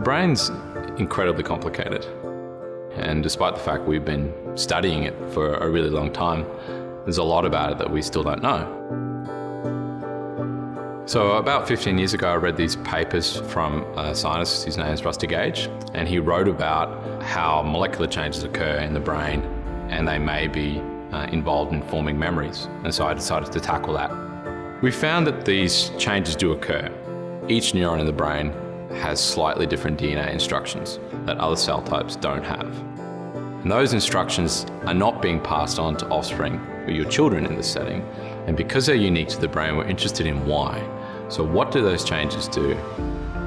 brain's incredibly complicated. And despite the fact we've been studying it for a really long time, there's a lot about it that we still don't know. So about 15 years ago, I read these papers from a scientist, his name is Rusty Gage, and he wrote about how molecular changes occur in the brain and they may be uh, involved in forming memories. And so I decided to tackle that. We found that these changes do occur. Each neuron in the brain has slightly different DNA instructions that other cell types don't have. And those instructions are not being passed on to offspring or your children in this setting. And because they're unique to the brain, we're interested in why. So what do those changes do?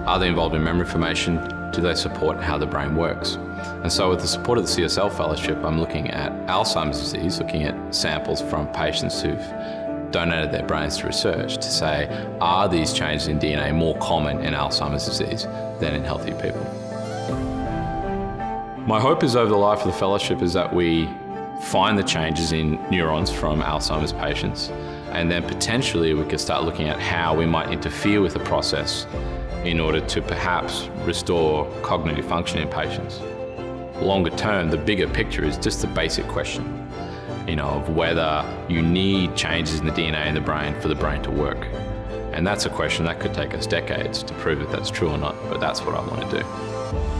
Are they involved in memory formation? Do they support how the brain works? And so with the support of the CSL Fellowship, I'm looking at Alzheimer's disease, looking at samples from patients who've donated their brains to research to say, are these changes in DNA more common in Alzheimer's disease than in healthy people? My hope is over the life of the fellowship is that we find the changes in neurons from Alzheimer's patients and then potentially we could start looking at how we might interfere with the process in order to perhaps restore cognitive function in patients. Longer term, the bigger picture is just the basic question, you know, of whether you need changes in the DNA in the brain for the brain to work. And that's a question that could take us decades to prove if that's true or not, but that's what I want to do.